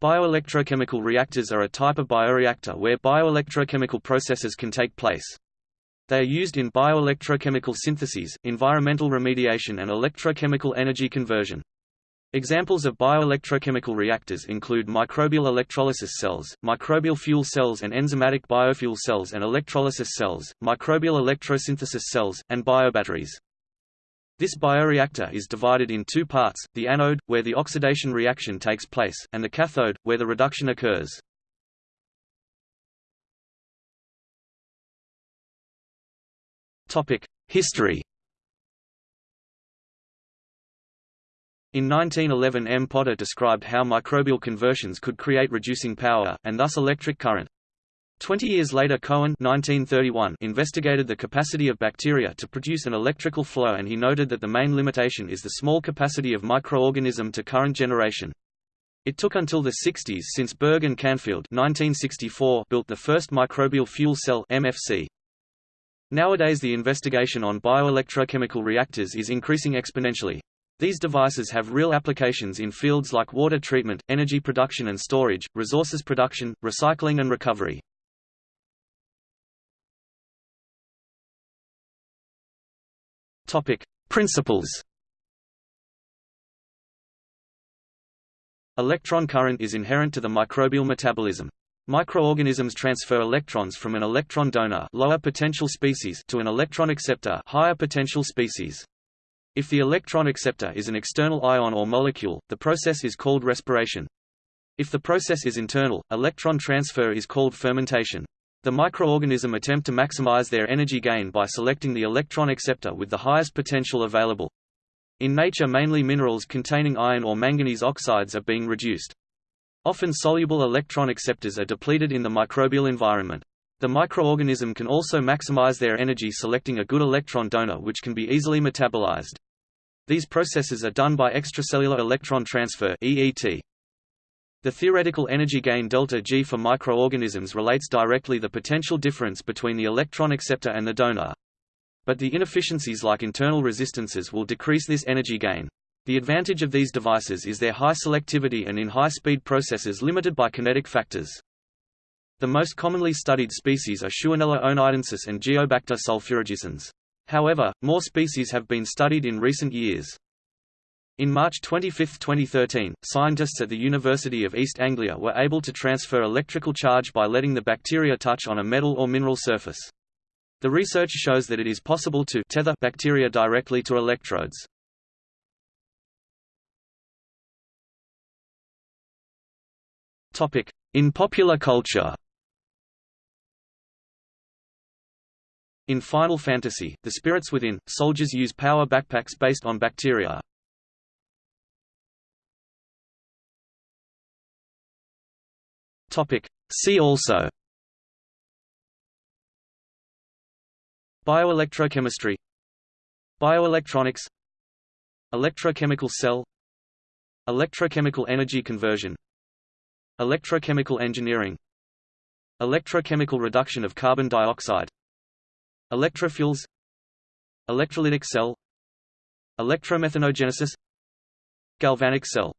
Bioelectrochemical reactors are a type of bioreactor where bioelectrochemical processes can take place. They are used in bioelectrochemical syntheses, environmental remediation and electrochemical energy conversion. Examples of bioelectrochemical reactors include microbial electrolysis cells, microbial fuel cells and enzymatic biofuel cells and electrolysis cells, microbial electrosynthesis cells, and biobatteries. This bioreactor is divided in two parts, the anode, where the oxidation reaction takes place, and the cathode, where the reduction occurs. History In 1911 M. Potter described how microbial conversions could create reducing power, and thus electric current. Twenty years later Cohen 1931 investigated the capacity of bacteria to produce an electrical flow and he noted that the main limitation is the small capacity of microorganism to current generation. It took until the 60s since Berk and Canfield 1964 built the first microbial fuel cell MFC. Nowadays the investigation on bioelectrochemical reactors is increasing exponentially. These devices have real applications in fields like water treatment, energy production and storage, resources production, recycling and recovery. Topic: Principles. Electron current is inherent to the microbial metabolism. Microorganisms transfer electrons from an electron donor lower potential species to an electron acceptor higher potential species. If the electron acceptor is an external ion or molecule, the process is called respiration. If the process is internal, electron transfer is called fermentation. The microorganism attempt to maximize their energy gain by selecting the electron acceptor with the highest potential available. In nature mainly minerals containing iron or manganese oxides are being reduced. Often soluble electron acceptors are depleted in the microbial environment. The microorganism can also maximize their energy selecting a good electron donor which can be easily metabolized. These processes are done by extracellular electron transfer EET. The theoretical energy gain delta G for microorganisms relates directly the potential difference between the electron acceptor and the donor. But the inefficiencies like internal resistances will decrease this energy gain. The advantage of these devices is their high selectivity and in high-speed processes limited by kinetic factors. The most commonly studied species are Shewanella oneidensis and Geobacter sulfurreducens. However, more species have been studied in recent years. In March 25, 2013, scientists at the University of East Anglia were able to transfer electrical charge by letting the bacteria touch on a metal or mineral surface. The research shows that it is possible to tether bacteria directly to electrodes. In popular culture In Final Fantasy, the spirits within, soldiers use power backpacks based on bacteria. Topic. See also. Bioelectrochemistry. Bioelectronics. Electrochemical cell. Electrochemical energy conversion. Electrochemical engineering. Electrochemical reduction of carbon dioxide. Electrofuels. Electrolytic cell. Electromethanogenesis. Galvanic cell